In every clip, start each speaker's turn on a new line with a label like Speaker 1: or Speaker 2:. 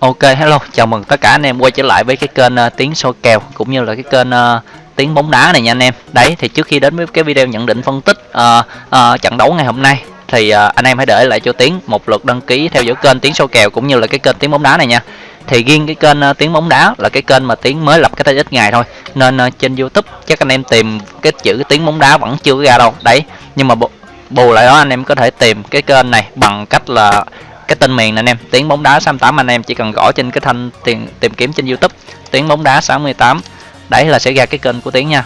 Speaker 1: Ok hello, chào mừng tất cả anh em quay trở lại với cái kênh uh, tiếng soi kèo cũng như là cái kênh uh, tiếng bóng đá này nha anh em. Đấy thì trước khi đến với cái video nhận định phân tích uh, uh, trận đấu ngày hôm nay thì uh, anh em hãy để lại cho tiếng một lượt đăng ký theo dõi kênh tiếng soi kèo cũng như là cái kênh tiếng bóng đá này nha. Thì riêng cái kênh uh, tiếng bóng đá là cái kênh mà tiếng mới lập cái tay ít ngày thôi nên uh, trên YouTube chắc anh em tìm cái chữ tiếng bóng đá vẫn chưa ra đâu. Đấy, nhưng mà bù lại đó anh em có thể tìm cái kênh này bằng cách là cái tên miền này anh em. Tiếng bóng đá 68 anh em chỉ cần gõ trên cái thanh tìm tìm kiếm trên YouTube. Tiếng bóng đá 68 đấy là sẽ ra cái kênh của tiếng nha.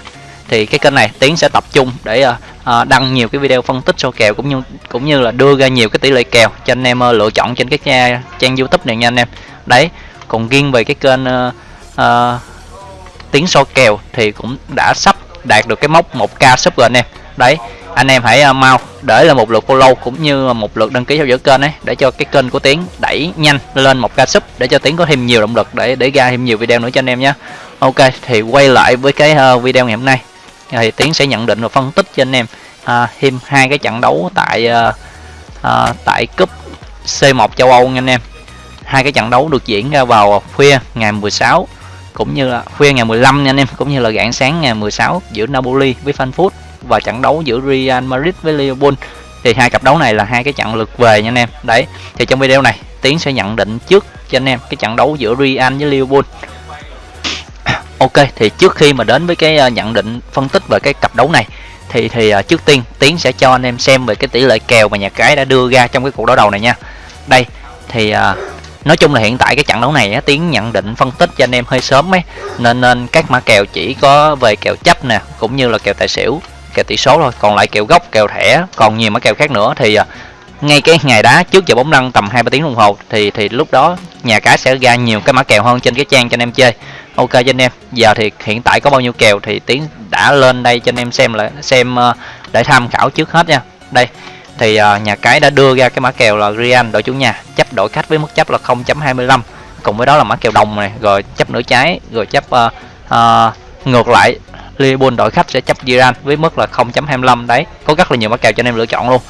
Speaker 1: Thì cái kênh này tiến sẽ tập trung để uh, đăng nhiều cái video phân tích số kèo cũng như cũng như là đưa ra nhiều cái tỷ lệ kèo cho anh em uh, lựa chọn trên cái trang, trang youtube này nha anh em. Đấy còn riêng về cái kênh uh, uh, tiếng so kèo thì cũng đã sắp đạt được cái mốc 1k sub rồi anh em đấy anh em hãy ờ, mau để là một lượt follow cũng như một lượt đăng ký theo dõi kênh ấy để cho cái kênh của tiến đẩy nhanh lên một ca sub để cho tiến có thêm nhiều động lực để để ra thêm nhiều video nữa cho anh em nhé. Ok thì quay lại với cái ờ, video ngày hôm nay. Thì tiến sẽ nhận định và phân tích cho anh em uh, thêm hai cái trận đấu tại uh, uh, tại cúp C1 châu Âu nha anh em. Hai cái trận đấu được diễn ra vào khuya ngày 16 cũng như là khuya ngày 15 nha anh em cũng như là rạng sáng ngày 16 giữa Napoli với Frankfurt và trận đấu giữa Real Madrid với Liverpool. Thì hai cặp đấu này là hai cái trận lượt về nha anh em. Đấy thì trong video này tiến sẽ nhận định trước cho anh em cái trận đấu giữa Real với Liverpool. Ok thì trước khi mà đến với cái ờ, nhận định phân tích về cái cặp đấu này thì thì ờ, trước tiên tiến sẽ cho anh em xem về cái tỷ lệ kèo mà nhà cái đã đưa ra trong cái cuộc đấu đầu này nha. Đây thì ờ, nói chung là hiện tại cái trận đấu này á, tiến nhận định phân tích cho anh em hơi sớm ấy. Nên nên các mã kèo chỉ có về kèo chấp nè cũng như là kèo tài xỉu kèo tỷ số thôi. Còn lại kèo gốc kèo thẻ còn nhiều mã kèo khác nữa. Thì à, ngay cái ngày đá trước giờ bóng lăn tầm hai ba tiếng đồng hồ thì thì lúc đó nhà cái sẽ ra nhiều cái mã kèo hơn trên cái trang cho anh em chơi. Ok cho anh em. Giờ thì hiện tại có bao nhiêu kèo thì tiến đã lên đây cho anh em xem là xem ờ, để tham khảo trước hết nha. Đây thì à, nhà cái đã đưa ra cái mã kèo là Real đội chủ nhà chấp đội khách với mức chấp là 0.25 cùng với đó là mã kèo đồng này rồi chấp nửa trái rồi chấp uh, uh, ngược lại. Liverpool đội khách sẽ chấp Iran với mức là 0.25 đấy có rất là nhiều mã kèo cho anh em lựa chọn luôn.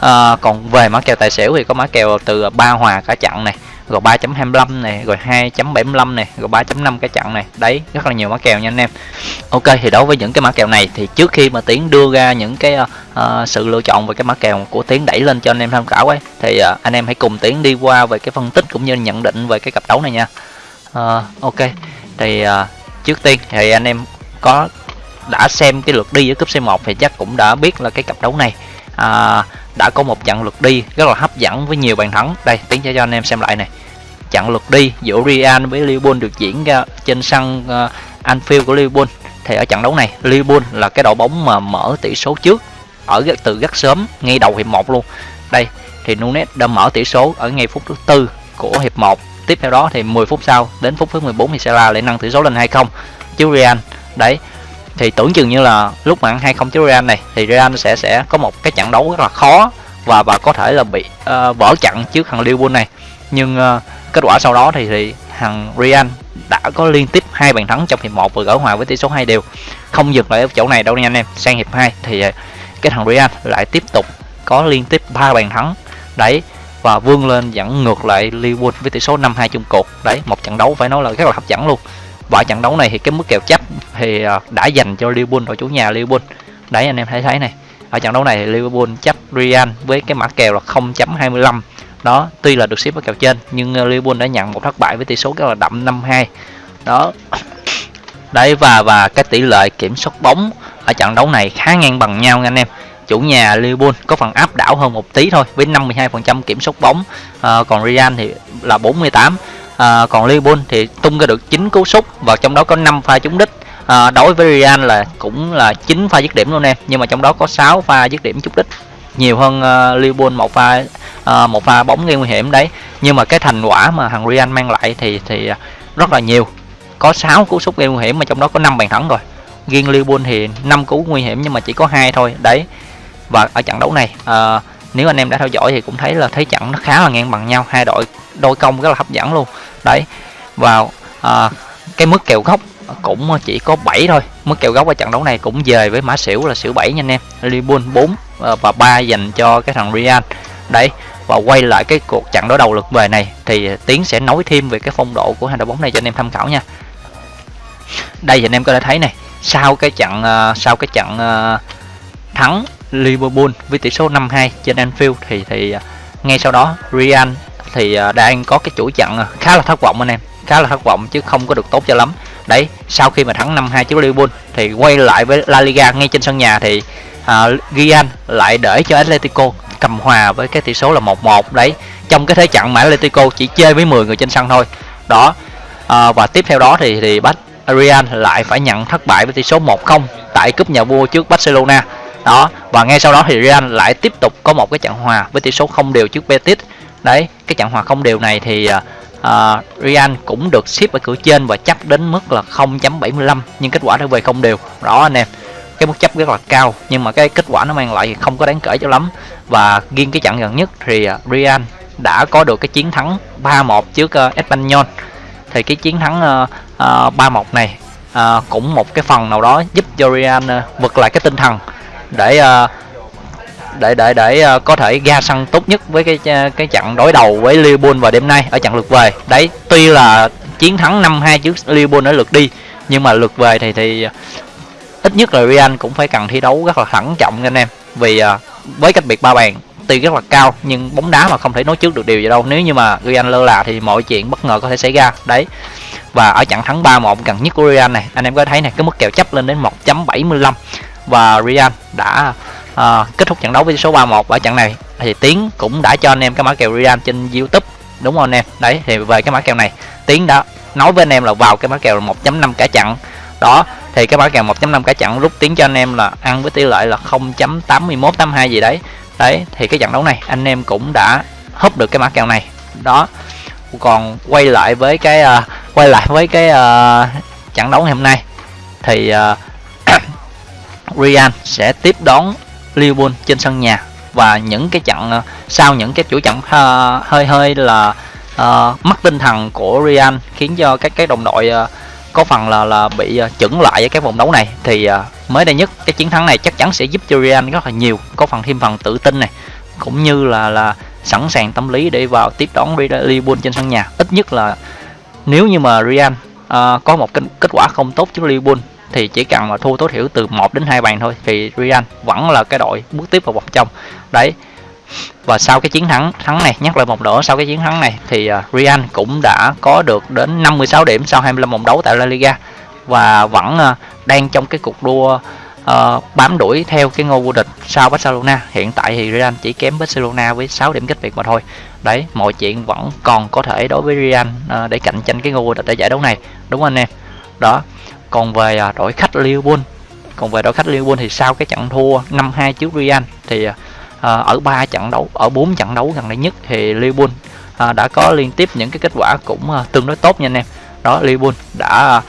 Speaker 1: À, còn về mã kèo tài xỉu thì có mã kèo từ ba hòa cả chặn này rồi 3.25 này rồi 2.75 này rồi 3.5 cái chặn này. Đấy rất là nhiều mã kèo nha anh em. Ok thì đối với những cái mã kèo này thì trước khi mà tiến đưa ra những cái uh, sự lựa chọn về cái mã kèo của tiến đẩy lên cho anh em tham khảo ấy thì uh, anh em hãy cùng tiến đi qua về cái phân tích cũng như nhận định về cái cặp đấu này nha. Uh, ok thì uh, trước tiên thì anh em có đã xem cái lượt đi ở cúp C1 thì chắc cũng đã biết là cái cặp đấu này. À, đã có một trận lượt đi rất là hấp dẫn với nhiều bàn thắng. Đây tiến cho anh em xem lại này. Trận lượt đi giữa Real với Liverpool được diễn ra trên sân uh, Anfield của Liverpool. Thì ở trận đấu này Liverpool là cái đội bóng mà mở tỷ số trước ở từ rất sớm ngay đầu hiệp 1 luôn. Đây thì Nunes đã mở tỷ số ở ngay phút thứ tư của hiệp 1 tiếp theo đó thì 10 phút sau đến phút thứ 14 thì Salah lại nâng tỷ số lên 2-0 chứ Real đấy thì tưởng chừng như là lúc mà ăn hai không Real này thì Real sẽ sẽ có một cái trận đấu rất là khó và và có thể là bị uh, vỡ trận trước thằng Liverpool này. Nhưng uh, kết quả sau đó thì thì thằng Real đã có liên tiếp hai bàn thắng trong hiệp 1 và gỡ hòa với tỷ số hai đều. Không dừng lại ở chỗ này đâu nha anh em sang hiệp 2 thì uh, cái thằng Real lại tiếp tục có liên tiếp ba bàn thắng. Đấy và vươn lên dẫn ngược lại Liverpool với tỷ số 5-2 chung cuộc. Đấy một trận đấu phải nói là rất là hấp dẫn luôn và trận đấu này thì cái mức kèo chấp thì ờ, đã dành cho Liverpool đội chủ nhà Liverpool. Đấy anh em thấy thấy này. Ở trận đấu này thì Liverpool chấp Real với cái mã kèo là 0.25 đó tuy là được xếp ở kèo trên nhưng ờ, Liverpool đã nhận một thất bại với tỷ số rất là đậm 5-2 đó. Đấy và và cái tỷ lệ kiểm soát bóng ở trận đấu này khá ngang bằng nhau nha anh em. Chủ nhà Liverpool có phần áp đảo hơn một tí thôi với 52% kiểm soát bóng. À, còn Real thì là 48 à, còn Liverpool thì tung ra được 9 cú sút và trong đó có 5 pha trúng đích. À, đối với Real là cũng là 9 pha dứt điểm luôn em nhưng mà trong đó có 6 pha dứt điểm trúng đích. Nhiều hơn uh, Liverpool một pha uh, một pha bóng gây nguy hiểm đấy. Nhưng mà cái thành quả mà thằng Real mang lại thì thì rất là nhiều. Có 6 cú sút gây nguy hiểm mà trong đó có 5 bàn thắng rồi. Riêng Liverpool thì 5 cú nguy hiểm nhưng mà chỉ có hai thôi. Đấy. Và ở trận đấu này uh, nếu anh em đã theo dõi thì cũng thấy là thấy trận nó khá là ngang bằng nhau. Hai đội đôi công rất là hấp dẫn luôn. Đấy vào à, cái mức kèo gốc cũng chỉ có 7 thôi. Mức kèo gốc ở trận đấu này cũng về với mã xỉu là xỉu 7 nha anh em. Liverpool 4 à, và 3 dành cho cái thằng Real. Đấy và quay lại cái cuộc trận đối đầu lượt về này thì tiến sẽ nói thêm về cái phong độ của hai đội bóng này cho anh em tham khảo nha. Đây thì anh em có thể thấy này sau cái trận à, sau cái trận à, thắng Liverpool với tỷ số 5-2 trên Anfield thì thì ngay sau đó Real thì à, đang có cái chuỗi trận khá là thất vọng anh em. Khá là thất vọng chứ không có được tốt cho lắm. Đấy sau khi mà thắng 5-2 trước Liverpool thì quay lại với La Liga ngay trên sân nhà thì à, uh, Real lại để cho Atletico cầm hòa với cái tỷ số là 1-1 đấy trong cái thế trận mà Atletico chỉ chơi với 10 người trên sân thôi. Đó uh, và tiếp theo đó thì thì bắt Real lại phải nhận thất bại với tỷ số 1-0 tại cúp nhà vua trước Barcelona. Đó và ngay sau đó thì Real lại tiếp tục có một cái trận hòa với tỷ số không đều trước Betis. Đấy cái trận hòa không đều này thì uh, Real cũng được ship ở cửa trên và chấp đến mức là 0.75 nhưng kết quả đã về không đều. Đó anh em cái mức chấp rất là cao nhưng mà cái kết quả nó mang lại không có đáng kể cho lắm. Và riêng cái trận gần nhất thì à, Real đã có được cái chiến thắng 3-1 trước uh, Espanyol. Thì cái chiến thắng uh, uh, 3-1 này uh, cũng một cái phần nào đó giúp cho Real uh, vực lại cái tinh thần để uh, để để để uh, có thể ra sân tốt nhất với cái ờ, cái trận đối đầu với Liverpool vào đêm nay ở trận lượt về. Đấy, tuy là chiến thắng 5-2 trước Liverpool ở lượt đi nhưng mà lượt về thì thì ờ, ít nhất là Real cũng phải cần thi đấu rất là thận trọng anh em. Vì uh, với cách biệt ba bàn tuy rất là cao nhưng bóng đá mà không thể nói trước được điều gì đâu. Nếu như mà Real lơ là thì mọi chuyện bất ngờ có thể xảy ra. Đấy và ở trận thắng 3-1 gần nhất của Real này anh em có thấy này cái mức kèo chấp lên đến 1.75 và Real đã à, kết thúc trận đấu với số 31 ở trận này thì Tiến cũng đã cho anh em cái mã kèo Real trên YouTube. Đúng không anh em? Đấy thì về cái mã kèo này Tiến đã nói với anh em là vào cái mã kèo 1.5 cả trận. Đó thì cái mã kèo 1.5 cả trận rút tiến cho anh em là ăn với tỷ lệ là 0.8182 gì đấy. Đấy thì cái trận đấu này anh em cũng đã húp được cái mã kèo này. Đó còn quay lại với cái uh, quay lại với cái uh, trận đấu ngày hôm nay thì uh, Real sẽ tiếp đón Liverpool trên sân nhà. Và những cái trận ờ, sau những cái chuỗi trận uh, hơi hơi là uh, mất tinh thần của Real khiến cho các cái đồng đội uh, có phần là là bị uh, chững lại ở cái vòng đấu này. Thì uh, mới đây nhất cái chiến thắng này chắc chắn sẽ giúp cho Real rất là nhiều có phần thêm phần tự tin này cũng như là là sẵn sàng tâm lý để vào tiếp đón Liverpool trên sân nhà. Ít nhất là nếu như mà Real uh, có một kết quả không tốt trước Liverpool thì chỉ cần mà thua tối thiểu từ 1 đến 2 bàn thôi thì Real vẫn là cái đội bước tiếp vào vòng trong. Đấy. Và sau cái chiến thắng thắng này nhắc lại một nữa sau cái chiến thắng này thì à, Real cũng đã có được đến 56 điểm sau 25 vòng đấu tại La Liga và vẫn à, đang trong cái cuộc đua uh, bám đuổi theo cái ngôi vô địch sau Barcelona. Hiện tại thì Real chỉ kém Barcelona với 6 điểm cách biệt mà thôi. Đấy mọi chuyện vẫn còn có thể đối với Real uh, để cạnh tranh cái ngôi vô địch tại giải đấu này. Đúng không anh em? Đó còn về à, đội khách Liverpool còn về đội khách Liverpool thì sau cái trận thua 5-2 trước Real thì à, à, ở ba trận đấu ở bốn trận đấu gần đây nhất thì Liverpool đã có liên tiếp những cái kết quả cũng tương đối tốt nha anh em. Đó Liverpool đã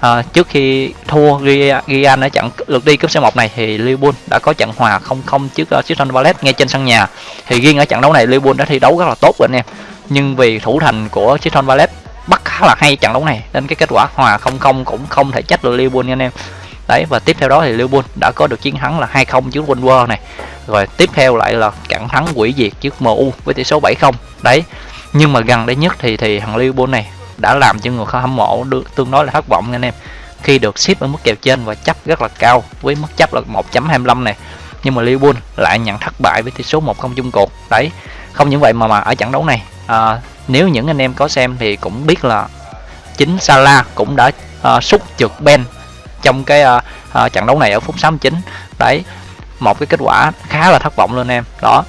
Speaker 1: à, trước khi thua Real ở trận lượt đi cúp C1 này thì Liverpool đã có trận hòa 0-0 trước uh, Crystal Palace ngay trên sân nhà. Thì riêng ở trận đấu này Liverpool đã thi đấu rất là tốt rồi anh em. Nhưng vì thủ thành của Crystal Palace khá là hay trận đấu này nên cái kết quả hòa 0-0 cũng không thể trách được Liverpool nha anh em. Đấy và tiếp theo đó thì Liverpool đã có được chiến thắng là 2-0 trước Wolves này. Rồi tiếp theo lại là trận thắng quỷ diệt trước MU với tỷ số 7-0 đấy nhưng mà gần đây nhất thì thì thằng Liverpool này đã làm cho người hâm mộ được tương đối là thất vọng anh em. Khi được ship ở mức kèo trên và chấp rất là cao với mức chấp là 1.25 này nhưng mà Liverpool lại nhận thất bại với tỷ số 1-0 chung cuộc. Đấy không những vậy mà mà ở trận đấu này à, nếu những anh em có xem thì cũng biết là chính Salah cũng đã ờ, uh, xúc trượt Ben trong cái uh, uh, trận đấu này ở phút 69 đấy một cái kết quả khá là thất vọng luôn em. Đó.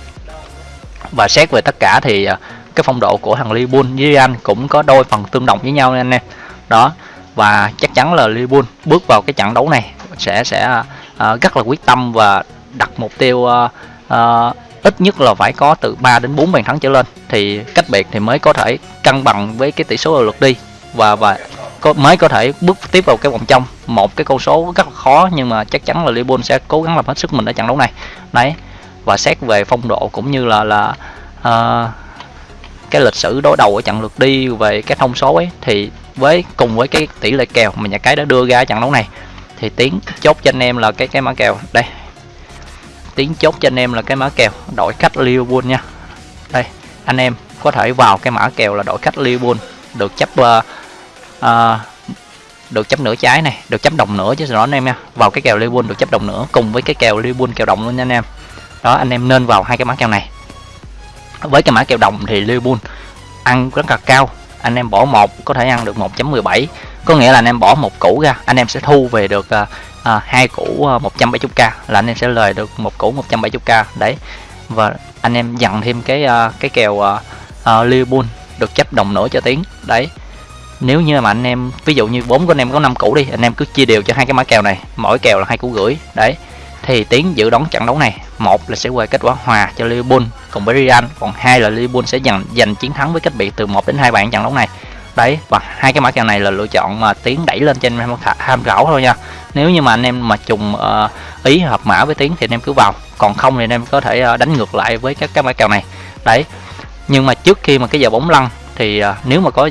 Speaker 1: Và xét về tất cả thì uh, cái phong độ của thằng Liverpool với Real cũng có đôi phần tương đồng với nhau anh em. Đó. Và chắc chắn là Liverpool bước vào cái trận đấu này sẽ sẽ uh, rất là quyết tâm và đặt mục tiêu uh, uh, ít nhất là phải có từ 3 đến 4 bàn thắng trở lên. Thì cách biệt thì mới có thể cân bằng với cái tỷ số lượt đi. Và và có, mới có thể bước tiếp vào cái vòng trong. Một cái con số rất là khó nhưng mà chắc chắn là Liverpool sẽ cố gắng làm hết sức mình ở trận đấu này. Đấy. Và xét về phong độ cũng như là là uh, cái lịch sử đối đầu ở trận lượt đi về cái thông số ấy thì với cùng với cái tỷ lệ kèo mà nhà cái đã đưa ra trận đấu này thì tiến chốt cho anh em là cái cái mã kèo. Đây tiến chốt cho anh em là cái mã kèo đội khách Liverpool nha. Đây anh em có thể vào cái mã kèo là đội khách Liverpool được chấp uh, uh, được chấp nửa trái này được chấp đồng nữa chứ rõ anh em nha. Vào cái kèo Liverpool được chấp đồng nữa cùng với cái kèo Liverpool kèo đồng luôn nha anh em. Đó anh em nên vào hai cái mã kèo này. Với cái mã kèo đồng thì Liverpool ăn rất là cao anh em bỏ một có thể ăn được 1.17 có nghĩa là anh em bỏ một củ ra anh em sẽ thu về được ờ, à, hai củ à, 170k là anh em sẽ lời được một củ 170k đấy. Và anh em dặn thêm cái uh, cái kèo uh, uh, Liverpool được chấp đồng nữa cho tiếng. Đấy. Nếu như mà anh em ví dụ như bốn của anh em có 5 củ đi anh em cứ chia đều cho hai cái mã kèo này. Mỗi kèo là hai củ gửi. Đấy. Thì tiến dự đoán trận đấu này một là sẽ quay kết quả hòa cho Liverpool cùng với Real còn hai là Liverpool sẽ giành giành chiến thắng với cách biệt từ 1 đến hai bàn trận đấu này đấy và hai cái mã kèo này là lựa chọn mà tiến đẩy lên trên em tham khảo thôi nha. Nếu như mà anh em mà trùng uh, ý hợp mã với tiến thì anh em cứ vào. Còn không thì anh em có thể uh, đánh ngược lại với các cái mã kèo này. Đấy. Nhưng mà trước khi mà cái giờ bóng lăn thì uh, nếu mà có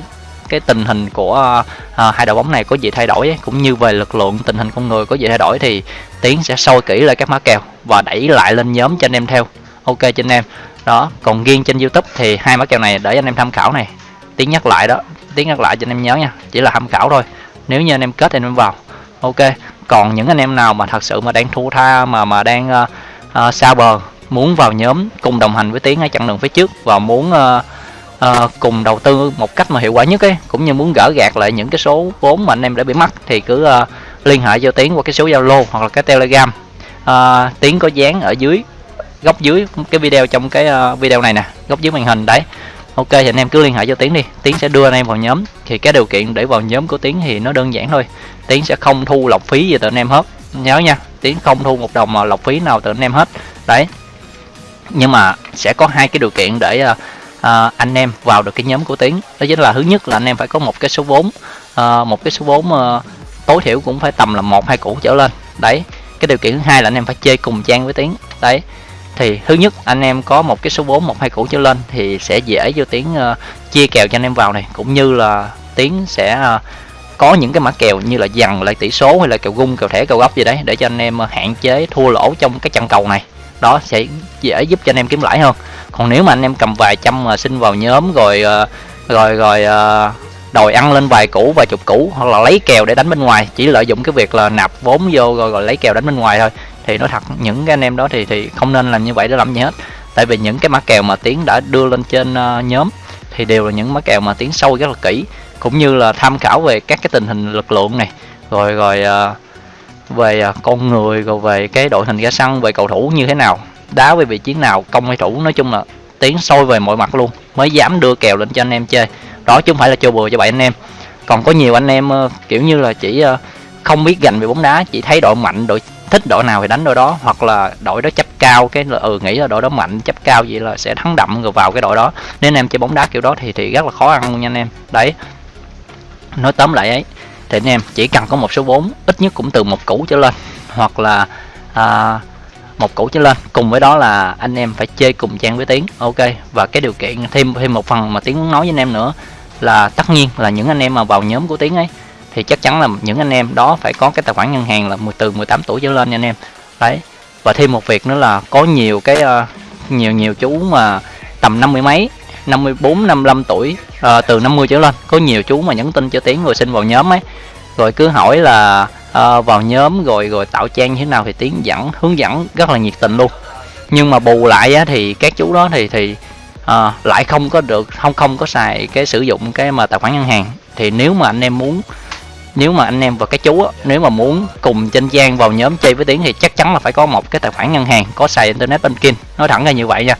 Speaker 1: cái tình hình của uh, hai đội bóng này có gì thay đổi ấy, cũng như về lực lượng tình hình con người có gì thay đổi thì tiến sẽ soi kỹ lại các mã kèo và đẩy lại lên nhóm cho anh em theo. Ok cho anh em. Đó còn riêng trên youtube thì hai mã kèo này để anh em tham khảo này. Tiến nhắc lại đó tiếng nhắc lại cho anh em nhớ nha. Chỉ là tham khảo thôi. Nếu như anh em kết thì anh em vào. Ok. Còn những anh em nào mà thật sự mà đang thua tha mà mà đang uh, uh, xa bờ muốn vào nhóm cùng đồng hành với tiến ở chặng đường phía trước và muốn uh, uh, cùng đầu tư một cách mà hiệu quả nhất ấy cũng như muốn gỡ gạt lại những cái số vốn mà anh em đã bị mất thì cứ uh, liên hệ cho tiến qua cái số zalo hoặc là cái telegram. Uh, tiến có dán ở dưới góc dưới cái video trong cái uh, video này nè góc dưới màn hình đấy ok thì anh em cứ liên hệ cho tiến đi. Tiến sẽ đưa anh em vào nhóm. Thì cái điều kiện để vào nhóm của tiến thì nó đơn giản thôi. Tiến sẽ không thu lọc phí gì từ anh em hết. Nhớ nha tiến không thu một đồng mà lọc phí nào từ anh em hết. Đấy. Nhưng mà sẽ có hai cái điều kiện để uh, uh, anh em vào được cái nhóm của tiến. Đó chính là thứ nhất là anh em phải có một cái số vốn. Uh, một cái số vốn uh, tối thiểu cũng phải tầm là một hai củ trở lên. Đấy. Cái điều kiện thứ hai là anh em phải chơi cùng trang với tiến. Đấy thì thứ nhất anh em có một cái số 4 một hai củ trở lên thì sẽ dễ cho tiến uh, ờ, chia kèo cho anh em vào này. Cũng như là tiến sẽ uh, có những cái mã kèo như là dằn lại tỷ số hay là kèo gung kèo thẻ kèo góc gì đấy để cho anh em ờ, hạn chế thua lỗ trong cái trận cầu này. Đó sẽ dễ giúp cho anh em kiếm lãi hơn. Còn nếu mà anh em cầm vài trăm mà xin vào nhóm rồi rồi rồi đòi ăn lên vài củ vài chục củ hoặc là lấy kèo để đánh bên ngoài chỉ lợi dụng cái việc là nạp vốn vô rồi, rồi lấy kèo đánh bên ngoài thôi thì nói thật những cái anh em đó thì thì không nên làm như vậy để làm gì hết. Tại vì những cái mã kèo mà tiến đã đưa lên trên uh, nhóm thì đều là những mã kèo mà tiến sâu rất là kỹ. Cũng như là tham khảo về các cái tình hình lực lượng này rồi rồi uh, về uh, con người rồi về cái đội hình ra sân về cầu thủ như thế nào đá về vị trí nào công hay thủ. Nói chung là tiến sôi về mọi mặt luôn mới dám đưa kèo lên cho anh em chơi. Đó chứ không phải là chơi bừa cho bạn anh em. Còn có nhiều anh em uh, kiểu như là chỉ uh, không biết gành về bóng đá chỉ thấy đội mạnh đội thích đội nào thì đánh đội đó hoặc là đội đó chấp cao cái là ừ nghĩ là đội đó mạnh chấp cao vậy là sẽ thắng đậm rồi vào cái đội đó. Nên anh em chơi bóng đá kiểu đó thì thì rất là khó ăn luôn nha anh em. Đấy. Nói tóm lại ấy thì anh em chỉ cần có một số vốn ít nhất cũng từ một củ trở lên hoặc là à, một củ trở lên. Cùng với đó là anh em phải chơi cùng trang với tiến ok. Và cái điều kiện thêm thêm một phần mà tiến muốn nói với anh em nữa là tất nhiên là những anh em mà vào nhóm của tiến ấy thì chắc chắn là những anh em đó phải có cái tài khoản ngân hàng là từ 18 tuổi trở lên nha anh em. Đấy và thêm một việc nữa là có nhiều cái uh, nhiều nhiều chú mà tầm năm mươi mấy 54 55 tuổi uh, từ 50 trở lên. Có nhiều chú mà nhắn tin cho tiến rồi xin vào nhóm ấy. Rồi cứ hỏi là uh, vào nhóm rồi rồi tạo trang như thế nào thì tiến dẫn hướng dẫn rất là nhiệt tình luôn. Nhưng mà bù lại á, thì các chú đó thì thì uh, lại không có được không không có xài cái sử dụng cái mà tài khoản ngân hàng. Thì nếu mà anh em muốn nếu mà anh em và cái chú á, nếu mà muốn cùng trên trang vào nhóm chơi với tiến thì chắc chắn là phải có một cái tài khoản ngân hàng có xài internet banking. Nói thẳng ra như vậy nha.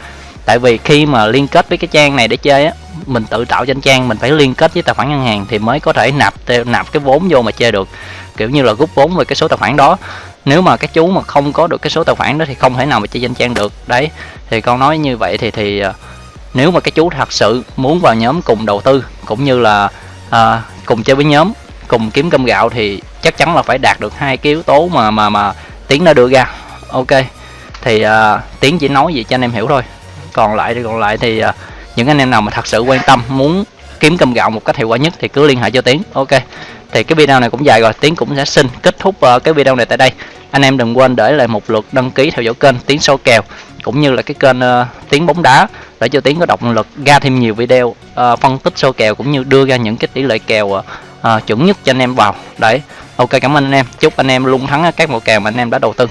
Speaker 1: Tại vì khi mà liên kết với cái trang này để chơi á mình tự tạo trên trang mình phải liên kết với tài khoản ngân hàng thì mới có thể nạp nạp cái vốn vô mà chơi được. Kiểu như là rút vốn về cái số tài khoản đó. Nếu mà các chú mà không có được cái số tài khoản đó thì không thể nào mà chơi danh trang được. Đấy thì con nói như vậy thì thì à, nếu mà cái chú thật sự muốn vào nhóm cùng đầu tư cũng như là à, cùng chơi với nhóm cùng kiếm cơm gạo thì chắc chắn là phải đạt được hai cái yếu tố mà mà mà tiến đã đưa ra. Ok thì uh, tiến chỉ nói gì cho anh em hiểu thôi. Còn lại thì còn lại thì uh, những anh em nào mà thật sự quan tâm muốn kiếm cơm gạo một cách hiệu quả nhất thì cứ liên hệ cho tiến. Ok thì cái video này cũng dài rồi. Tiến cũng sẽ xin kết thúc uh, cái video này tại đây. Anh em đừng quên để lại một lượt đăng ký theo dõi kênh tiến số kèo cũng như là cái kênh uh, tiến bóng đá để cho tiến có động lực ra thêm nhiều video uh, phân tích số kèo cũng như đưa ra những cái tỷ lệ kèo uh, uh, chuẩn nhất cho anh em vào. Đấy ok cảm ơn anh em. Chúc anh em luôn thắng các mẫu kèo mà anh em đã đầu tư.